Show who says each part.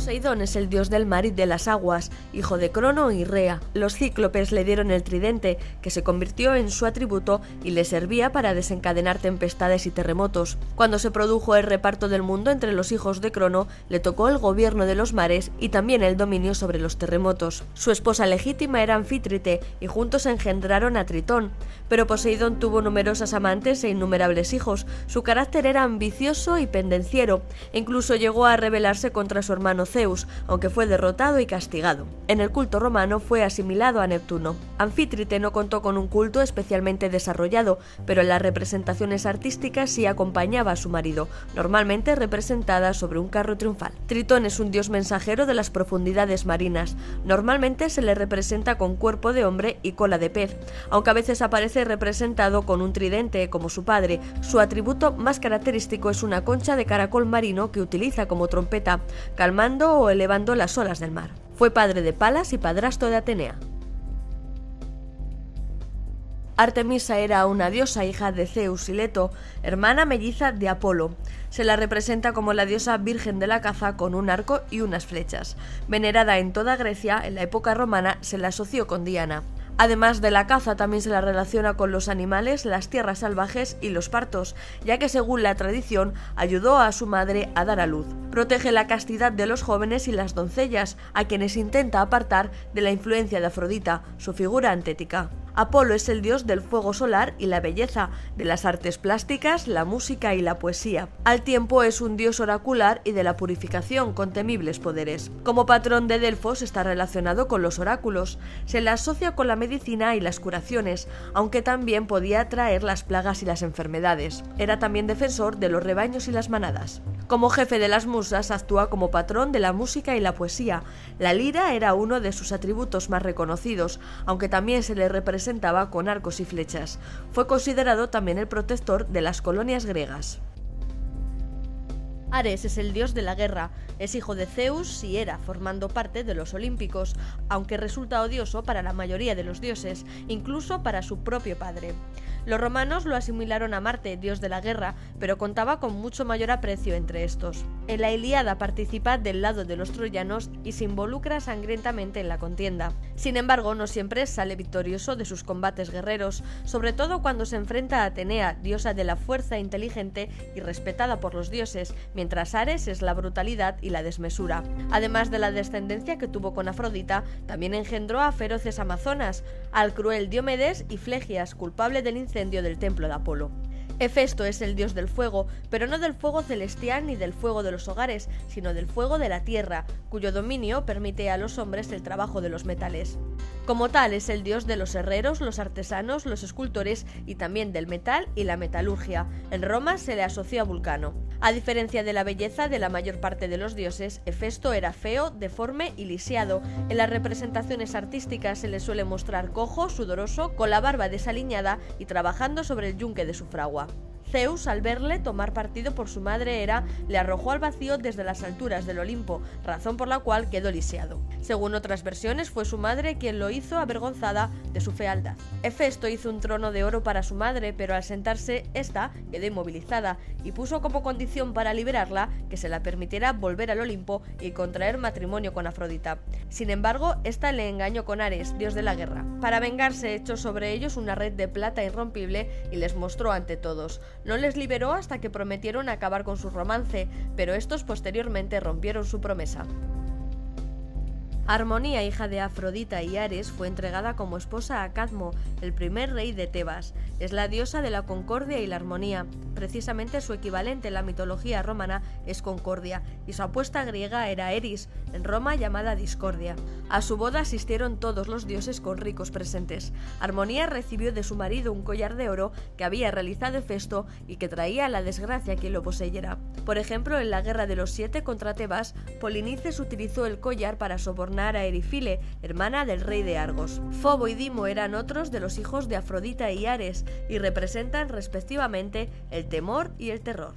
Speaker 1: Poseidón es el dios del mar y de las aguas, hijo de Crono y Rea. Los cíclopes le dieron el tridente, que se convirtió en su atributo y le servía para desencadenar tempestades y terremotos. Cuando se produjo el reparto del mundo entre los hijos de Crono, le tocó el gobierno de los mares y también el dominio sobre los terremotos. Su esposa legítima era Anfítrite y juntos engendraron a Tritón. Pero Poseidón tuvo numerosas amantes e innumerables hijos. Su carácter era ambicioso y pendenciero, incluso llegó a rebelarse contra su hermano Zeus, aunque fue derrotado y castigado. En el culto romano fue asimilado a Neptuno. Anfítrite no contó con un culto especialmente desarrollado, pero en las representaciones artísticas sí acompañaba a su marido, normalmente representada sobre un carro triunfal. Tritón es un dios mensajero de las profundidades marinas. Normalmente se le representa con cuerpo de hombre y cola de pez, aunque a veces aparece representado con un tridente como su padre. Su atributo más característico es una concha de caracol marino que utiliza como trompeta, calmando o elevando las olas del mar. Fue padre de Palas y padrastro de Atenea. Artemisa era una diosa hija de Zeus y Leto, hermana melliza de Apolo. Se la representa como la diosa virgen de la caza con un arco y unas flechas. Venerada en toda Grecia, en la época romana se la asoció con Diana. Además de la caza, también se la relaciona con los animales, las tierras salvajes y los partos, ya que según la tradición ayudó a su madre a dar a luz. Protege la castidad de los jóvenes y las doncellas, a quienes intenta apartar de la influencia de Afrodita, su figura antética. Apolo es el dios del fuego solar y la belleza, de las artes plásticas, la música y la poesía. Al tiempo es un dios oracular y de la purificación con temibles poderes. Como patrón de Delfos está relacionado con los oráculos. Se le asocia con la medicina y las curaciones, aunque también podía traer las plagas y las enfermedades. Era también defensor de los rebaños y las manadas. Como jefe de las musas actúa como patrón de la música y la poesía. La lira era uno de sus atributos más reconocidos, aunque también se le representaba con arcos y flechas. Fue considerado también el protector de las colonias griegas. Ares es el dios de la guerra, es hijo de Zeus y Hera, formando parte de los Olímpicos, aunque resulta odioso para la mayoría de los dioses, incluso para su propio padre. Los romanos lo asimilaron a Marte, dios de la guerra, pero contaba con mucho mayor aprecio entre estos. En la Ilíada participa del lado de los troyanos y se involucra sangrientamente en la contienda. Sin embargo, no siempre sale victorioso de sus combates guerreros, sobre todo cuando se enfrenta a Atenea, diosa de la fuerza inteligente y respetada por los dioses, mientras Ares es la brutalidad y la desmesura. Además de la descendencia que tuvo con Afrodita, también engendró a feroces amazonas, al cruel Diomedes y Flegias, culpable del incendio del templo de Apolo. Hefesto es el dios del fuego, pero no del fuego celestial ni del fuego de los hogares, sino del fuego de la tierra, cuyo dominio permite a los hombres el trabajo de los metales. Como tal, es el dios de los herreros, los artesanos, los escultores y también del metal y la metalurgia. En Roma se le asoció a Vulcano. A diferencia de la belleza de la mayor parte de los dioses, Hefesto era feo, deforme y lisiado. En las representaciones artísticas se le suele mostrar cojo, sudoroso, con la barba desaliñada y trabajando sobre el yunque de su fragua. Zeus, al verle tomar partido por su madre Hera, le arrojó al vacío desde las alturas del Olimpo, razón por la cual quedó lisiado. Según otras versiones, fue su madre quien lo hizo avergonzada de su fealdad. Hefesto hizo un trono de oro para su madre, pero al sentarse, esta quedó inmovilizada y puso como condición para liberarla que se la permitiera volver al Olimpo y contraer matrimonio con Afrodita. Sin embargo, esta le engañó con Ares, dios de la guerra. Para vengarse, echó sobre ellos una red de plata irrompible y les mostró ante todos. No les liberó hasta que prometieron acabar con su romance, pero estos posteriormente rompieron su promesa. Armonía, hija de Afrodita y Ares, fue entregada como esposa a Cadmo, el primer rey de Tebas. Es la diosa de la concordia y la armonía. Precisamente su equivalente en la mitología romana es Concordia, y su apuesta griega era Eris, en Roma llamada Discordia. A su boda asistieron todos los dioses con ricos presentes. Armonía recibió de su marido un collar de oro que había realizado Hefesto y que traía la desgracia a quien lo poseyera. Por ejemplo, en la guerra de los siete contra Tebas, Polinices utilizó el collar para sobornar a Erifile, hermana del rey de Argos. Fobo y Dimo eran otros de los hijos de Afrodita y Ares y representan respectivamente el temor y el terror.